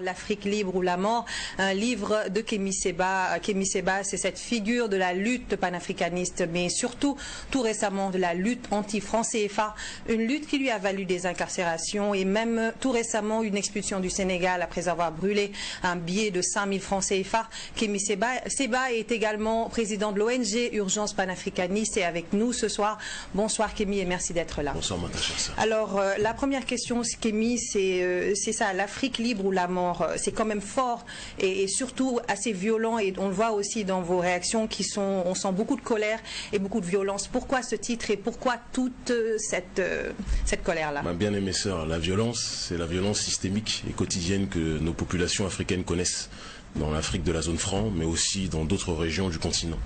L'Afrique libre ou la mort, un livre de Kémy Seba. Kémy Seba, c'est cette figure de la lutte panafricaniste, mais surtout, tout récemment, de la lutte anti-franc CFA. Une lutte qui lui a valu des incarcérations et même tout récemment une expulsion du Sénégal après avoir brûlé un billet de 5000 francs CFA. Kémy Seba, Seba est également président de l'ONG Urgence panafricaniste et avec nous ce soir. Bonsoir Kémy et merci d'être là. Bonsoir Matacha. Alors, euh, la première question, Kémy, c'est euh, c'est ça, l'Afrique libre ou la mort? Euh, c'est quand même fort et, surtout assez violent. Et on le voit aussi dans vos réactions qui sont, on sent beaucoup de colère et beaucoup de violence. Pourquoi ce titre et pourquoi toute euh, cette, euh, cette colère-là? Ma bien-aimée sœur, la violence, c'est la violence systémique et quotidienne que nos populations africaines connaissent dans l'Afrique de la zone franc, mais aussi dans d'autres régions du continent.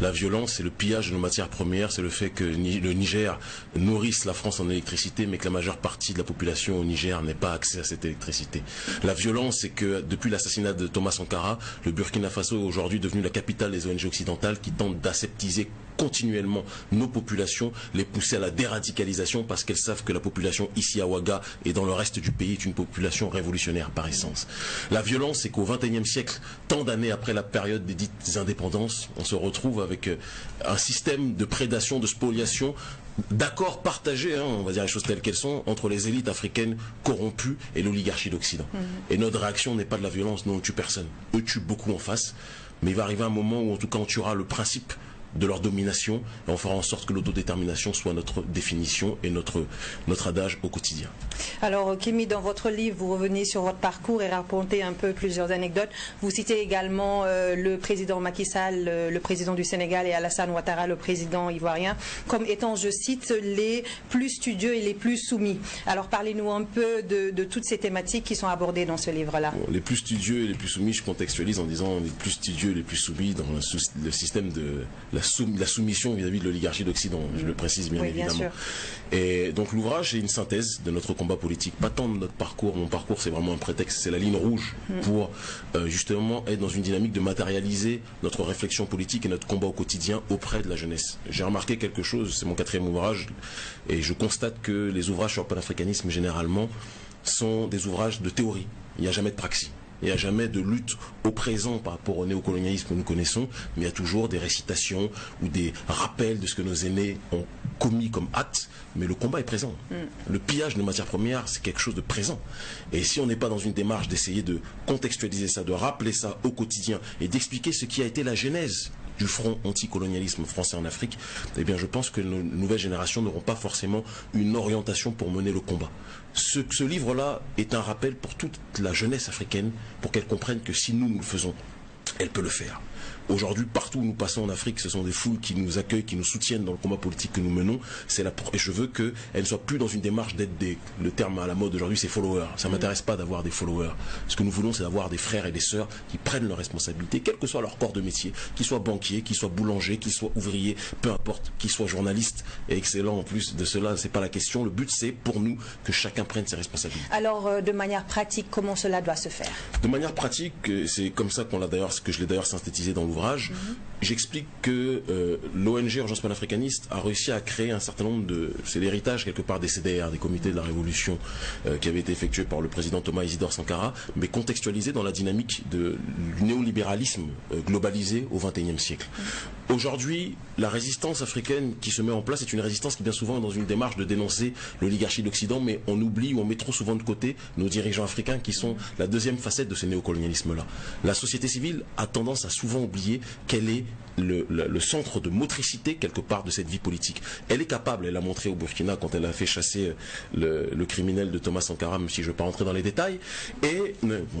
La violence, c'est le pillage de nos matières premières, c'est le fait que le Niger nourrisse la France en électricité, mais que la majeure partie de la population au Niger n'ait pas accès à cette électricité. La violence, c'est que depuis l'assassinat de Thomas Sankara, le Burkina Faso est aujourd'hui devenu la capitale des ONG occidentales qui tentent d'aseptiser continuellement nos populations, les pousser à la déradicalisation parce qu'elles savent que la population ici à Ouaga et dans le reste du pays est une population révolutionnaire par essence. La violence, c'est qu'au XXIe siècle, tant d'années après la période des dites indépendances, on se retrouve avec euh, un système de prédation, de spoliation d'accords partagés, hein, on va dire les choses telles qu'elles sont, entre les élites africaines corrompues et l'oligarchie d'Occident. Mmh. Et notre réaction n'est pas de la violence, nous on tue personne. Eux tuent beaucoup en face, mais il va arriver un moment où en tout cas on tuera le principe de leur domination et on fera en sorte que l'autodétermination soit notre définition et notre, notre adage au quotidien. Alors, Kimi, dans votre livre, vous revenez sur votre parcours et racontez un peu plusieurs anecdotes. Vous citez également euh, le président Macky Sall, le, président du Sénégal, et Alassane Ouattara, le président ivoirien, comme étant, je cite, les plus studieux et les plus soumis. Alors, parlez-nous un peu de, toutes ces thématiques qui sont abordées dans ce livre-là. les plus studieux et les plus soumis, je contextualise en disant les plus studieux et les plus soumis dans le, système de la la, soumission vis-à-vis de l'oligarchie d'Occident, je le précise bien évidemment. et donc l'ouvrage est une synthèse de notre combat politique, pas tant de notre parcours, mon parcours c'est vraiment un prétexte, c'est la ligne rouge mm. pour euh, justement être dans une dynamique de matérialiser notre réflexion politique et notre combat au quotidien auprès de la jeunesse. J'ai remarqué quelque chose, c'est mon quatrième ouvrage, et je constate que les ouvrages sur le panafricanisme généralement sont des ouvrages de théorie, il n'y a jamais de praxis. Il n'y a jamais de lutte au présent par rapport au néocolonialisme que nous connaissons, mais il y a toujours des récitations ou des rappels de ce que nos aînés ont commis comme acte, mais le combat est présent. Mm. Le pillage de matières premières, c'est quelque chose de présent. Et si on n'est pas dans une démarche d'essayer de contextualiser ça, de rappeler ça au quotidien et d'expliquer ce qui a été la genèse du front anticolonialisme français en Afrique, eh bien je pense que nos nouvelles générations n'auront pas forcément une orientation pour mener le combat. Ce, ce livre-là est un rappel pour toute la jeunesse africaine, pour qu'elle comprenne que si nous, nous le faisons, elle peut le faire. Aujourd'hui, partout où nous passons en Afrique, ce sont des foules qui nous accueillent, qui nous soutiennent dans le combat politique que nous menons. C'est la et je veux qu'elles ne soient plus dans une démarche d'être des. Le terme à la mode aujourd'hui, c'est followers. Ça ne m'intéresse pas d'avoir des followers. Ce que nous voulons, c'est d'avoir des frères et des sœurs qui prennent leurs responsabilités, quel que soit leur corps de métier, qu'ils soient banquiers, qu'ils soient boulangers, qu'ils soient ouvriers, peu importe, qu'ils soient journalistes et excellents en plus de cela, c'est pas la question. Le but, c'est pour nous que chacun prenne ses responsabilités. Alors, euh, de manière pratique, comment cela doit se faire? De manière pratique, euh, c'est comme ça qu'on l'a d'ailleurs, que je l'ai d'ailleurs synthétisé dans l'ouvrage j'explique que euh, l'ONG Urgence panafricaniste a réussi à créer un certain nombre de... C'est l'héritage quelque part des CDR, des comités de la révolution, euh, qui avait été effectué par le président Thomas Isidore Sankara, mais contextualisé dans la dynamique de, du néolibéralisme euh, globalisé au XXIe siècle. Aujourd'hui, la résistance africaine qui se met en place est une résistance qui bien souvent est dans une démarche de dénoncer l'oligarchie d'Occident, mais on oublie ou on met trop souvent de côté nos dirigeants africains qui sont la deuxième facette de ce néocolonialisme-là. La société civile a tendance à souvent oublier qu'elle est le, centre de motricité quelque part de cette vie politique. Elle est capable, elle l'a montré au Burkina quand elle a fait chasser le, criminel de Thomas Sankara, même si je ne veux pas rentrer dans les détails, et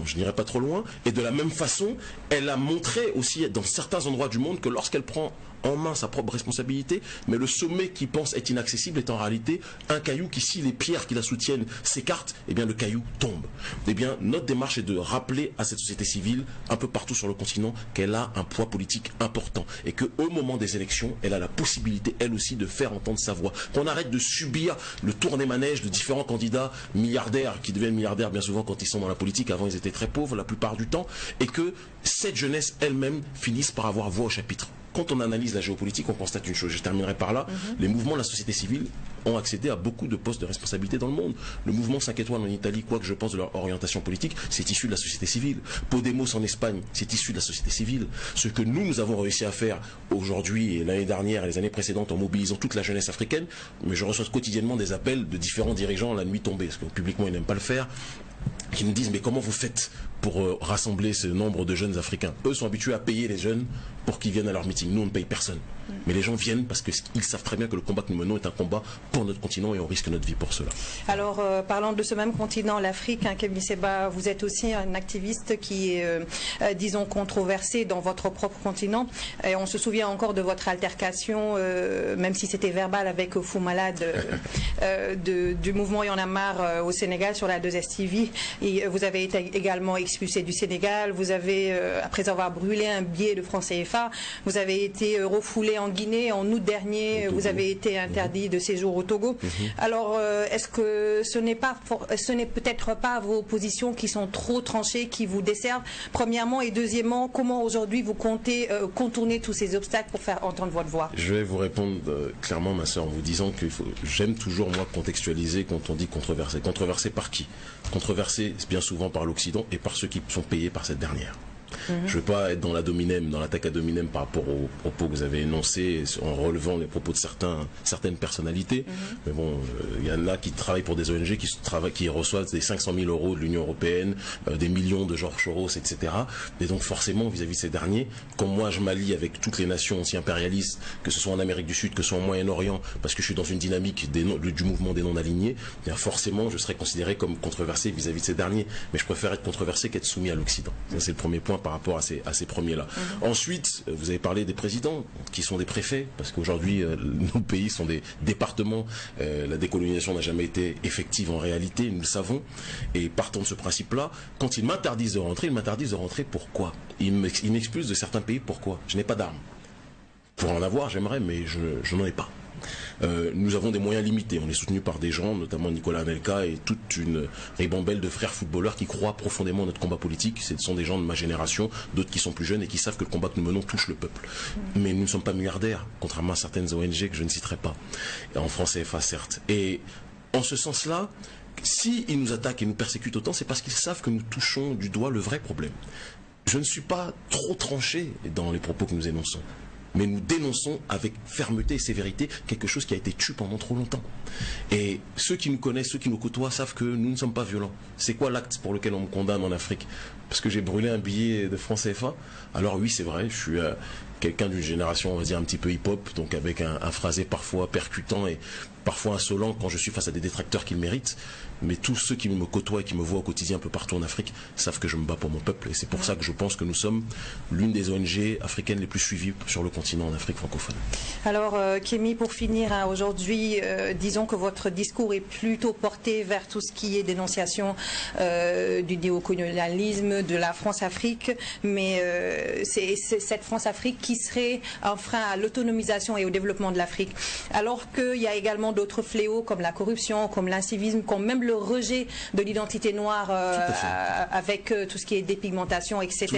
je n'irai pas trop loin, et de la même façon, elle a montré aussi dans certains endroits du monde que lorsqu'elle prend en main sa propre responsabilité, mais le sommet qui pense est inaccessible est en réalité un caillou qui, si les pierres qui la soutiennent s'écartent, eh bien le caillou tombe. Eh bien, notre démarche est de rappeler à cette société civile, un peu partout sur le continent, qu'elle a un poids politique important et qu'au moment des élections, elle a la possibilité, elle aussi, de faire entendre sa voix. Qu'on arrête de subir le tour des manèges de différents candidats milliardaires qui deviennent milliardaires bien souvent quand ils sont dans la politique. Avant, ils étaient très pauvres la plupart du temps et que cette jeunesse elle-même finisse par avoir voix au chapitre. Quand on analyse la géopolitique, on constate une chose. Je terminerai par là. Mhm. Les mouvements de la société civile ont accédé à beaucoup de postes de responsabilité dans le monde. Le mouvement 5 étoiles en Italie, quoi que je pense de leur orientation politique, c'est issu de la société civile. Podemos en Espagne, c'est issu de la société civile. Ce que nous, nous avons réussi à faire aujourd'hui et l'année dernière et les années précédentes en mobilisant toute la jeunesse africaine, mais je reçois quotidiennement des appels de différents dirigeants la nuit tombée, parce que publiquement ils n'aiment pas le faire, qui me disent mais comment vous faites pour euh, rassembler ce nombre de jeunes africains? Eux sont habitués à payer les jeunes pour qu'ils viennent à leur meeting. Nous, on ne paye personne. Mais les gens viennent parce qu'ils savent très bien que le combat que nous menons est un combat pour notre continent et on risque notre vie pour cela. Alors, euh, parlant de ce même continent, l'Afrique, hein, Kevin Seba, vous êtes aussi un activiste qui est, euh, disons, controversé dans votre propre continent. Et on se souvient encore de votre altercation, même si c'était verbal avec Fou Malade du mouvement Y en a marre au Sénégal sur la 2STV. Et vous avez été également expulsé du Sénégal. Vous avez, après avoir brûlé un billet de France CFA, vous avez été refoulé en Guinée en août dernier. Vous avez été interdit de séjour au Togo. Mhm. Alors, euh, est-ce que ce n'est pas, ce n'est peut-être pas vos positions qui sont trop tranchées, qui vous desservent Premièrement? Et deuxièmement, comment aujourd'hui vous comptez euh, contourner tous ces obstacles pour faire entendre votre voix? Je vais vous répondre euh, clairement, ma soeur, en vous disant que j'aime toujours moi contextualiser quand on dit controversé. Controversé par qui? Controversé bien souvent par l'Occident et par ceux qui sont payés par cette dernière. Je ne veux pas être dans la dominem, dans l'attaque à dominem par rapport aux propos que vous avez énoncés, en relevant les propos de certains, certaines personnalités. Mhm. Mais bon, il euh, y en a qui travaillent pour des ONG, qui, travaillent, qui reçoivent des 500 000 euros de l'Union européenne, euh, des millions de Georges Soros, etc. Et donc forcément, vis-à-vis de ces derniers, comme moi je m'allie avec toutes les nations anti-impérialistes, que ce soit en Amérique du Sud, que ce soit au Moyen-Orient, parce que je suis dans une dynamique des du mouvement des non-alignés, bien forcément je serai considéré comme controversé vis-à-vis de ces derniers. Mais je préfère être controversé qu'être soumis à l'Occident. Ça c'est le premier point par rapport ces, à ces premiers-là. Ensuite, euh, vous avez parlé des présidents, qui sont des préfets, parce qu'aujourd'hui, euh, nos pays sont des départements. Euh, la décolonisation n'a jamais été effective en réalité, nous le savons. Et partant de ce principe-là, quand ils m'interdisent de rentrer, ils m'interdisent de rentrer pourquoi? Ils m'expulsent de certains pays pourquoi? Je n'ai pas d'armes. Pour en avoir, j'aimerais, mais je n'en ai pas. Euh, nous avons des moyens limités. On est soutenu par des gens, notamment Nicolas Anelka et toute une ribambelle de frères footballeurs qui croient profondément à notre combat politique. Ce sont des gens de ma génération, d'autres qui sont plus jeunes et qui savent que le combat que nous menons touche le peuple. Mais nous ne sommes pas milliardaires, contrairement à certaines ONG que je ne citerai pas. En France CFA, certes. Et en ce sens-là, s'ils nous attaquent et nous persécutent autant, c'est parce qu'ils savent que nous touchons du doigt le vrai problème. Je ne suis pas trop tranché dans les propos que nous énonçons mais nous dénonçons avec fermeté et sévérité quelque chose qui a été tué pendant trop longtemps. Et ceux qui nous connaissent, ceux qui nous côtoient, savent que nous ne sommes pas violents. C'est quoi l'acte pour lequel on me condamne en Afrique? Parce que j'ai brûlé un billet de France CFA Alors oui, c'est vrai, je suis euh, quelqu'un d'une génération, on va dire, un petit peu hip-hop, donc avec un, phrasé parfois percutant et parfois insolent quand je suis face à des détracteurs qui le méritent mais tous ceux qui me côtoient et qui me voient au quotidien un peu partout en Afrique savent que je me bats pour mon peuple. Et c'est pour ça que je pense que nous sommes l'une des ONG africaines les plus suivies sur le continent en Afrique francophone. Alors, euh, Kémy, pour finir, hein, aujourd'hui, euh, disons que votre discours est plutôt porté vers tout ce qui est dénonciation euh, du néocolonialisme, de la France-Afrique, mais c'est cette France-Afrique qui serait un frein à l'autonomisation et au développement de l'Afrique. Alors qu'il y a également d'autres fléaux comme la corruption, comme l'incivisme, comme même le rejet de l'identité noire euh, avec euh, tout ce qui est dépigmentation, etc.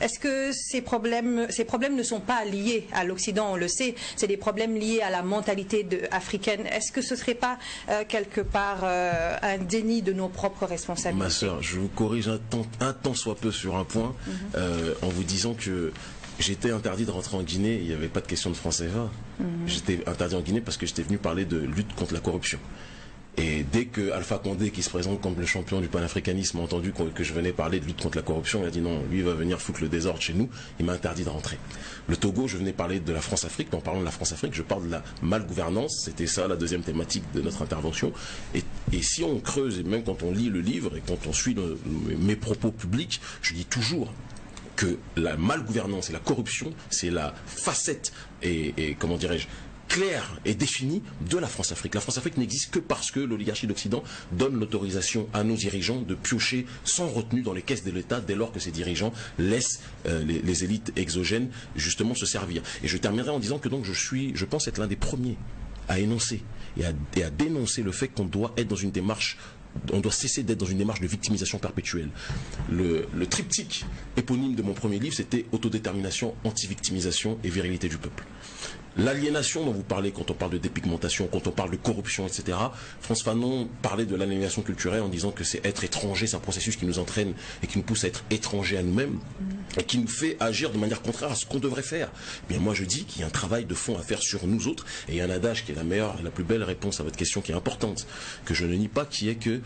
Est-ce que ces problèmes, ces problèmes ne sont pas liés à l'Occident, on le sait, c'est des problèmes liés à la mentalité africaine. Est-ce que ce ne serait pas euh, quelque part un déni de nos propres responsabilités? Ma soeur, je vous corrige un temps soit peu sur un point mhm. en vous disant que j'étais interdit de rentrer en Guinée, il n'y avait pas de question de français mhm. J'étais interdit en Guinée parce que j'étais venu parler de lutte contre la corruption. Et dès que Alpha Condé, qui se présente comme le champion du panafricanisme, a entendu que je venais parler de lutte contre la corruption, il a dit non, lui va venir foutre le désordre chez nous, il m'a interdit de rentrer. Le Togo, je venais parler de la France-Afrique, en parlant de la France-Afrique, je parle de la malgouvernance, c'était ça la deuxième thématique de notre intervention. Et, si on creuse, et même quand on lit le livre, et quand on suit mes propos publics, je dis toujours que la malgouvernance et la corruption, c'est la facette et comment dirais-je, claire et définie de la France-Afrique. La France-Afrique n'existe que parce que l'oligarchie d'Occident donne l'autorisation à nos dirigeants de piocher sans retenue dans les caisses de l'État dès lors que ces dirigeants laissent euh, les, élites exogènes justement se servir. Et je terminerai en disant que donc je suis, je pense être l'un des premiers à énoncer et à, dénoncer le fait qu'on doit être dans une démarche on doit cesser d'être dans une démarche de victimisation perpétuelle. Le, triptyque éponyme de mon premier livre, c'était autodétermination, anti-victimisation et virilité du peuple. L'aliénation dont vous parlez quand on parle de dépigmentation, quand on parle de corruption, etc. France Fanon parlait de l'aliénation culturelle en disant que c'est être étranger, c'est un processus qui nous entraîne et qui nous pousse à être étranger à nous-mêmes et qui nous fait agir de manière contraire à ce qu'on devrait faire. Eh bien moi je dis qu'il y a un travail de fond à faire sur nous autres et il y a un adage qui est la meilleure, la plus belle réponse à votre question qui est importante, que je ne nie pas, qui est que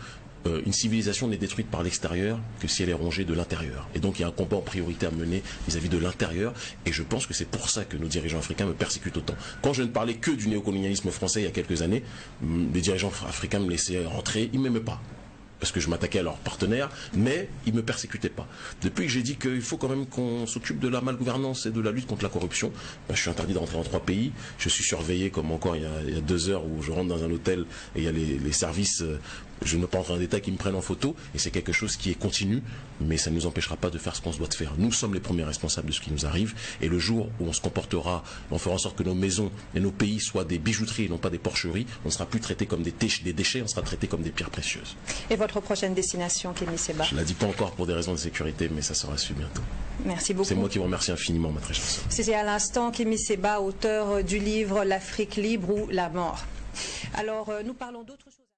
euh, une civilisation n'est détruite par l'extérieur que si elle est rongée de l'intérieur. Et donc il y a un combat en priorité à mener vis-à-vis de l'intérieur. Et je pense que c'est pour ça que nos dirigeants africains me persécutent autant. Quand je ne parlais que du néocolonialisme français il y a quelques années, les dirigeants africains me laissaient rentrer, ils m'aimaient pas parce que je m'attaquais à leurs partenaires, mais ils ne me persécutaient pas. Depuis que j'ai dit qu'il faut quand même qu'on s'occupe de la malgouvernance et de la lutte contre la corruption, ben, je suis interdit d'entrer en trois pays. Je suis surveillé comme encore il y, a, deux heures où je rentre dans un hôtel et il y a les, services euh, je ne pas entrer en détail, qui me prennent en photo, et c'est quelque chose qui est continu, mais ça ne nous empêchera pas de faire ce qu'on se doit de faire. Nous sommes les premiers responsables de ce qui nous arrive, et le jour où on se comportera, on fera en sorte que nos maisons et nos pays soient des bijouteries et non pas des porcheries, on ne sera plus traité comme des, des déchets, on sera traité comme des pierres précieuses. Et votre prochaine destination, Kémy Seba? Je ne la dis pas encore pour des raisons de sécurité, mais ça sera su bientôt. Merci beaucoup. C'est moi qui vous remercie infiniment, ma très chère C'était à l'instant Kémy Seba, auteur du livre L'Afrique libre ou la mort. Alors, euh, nous parlons d'autres choses.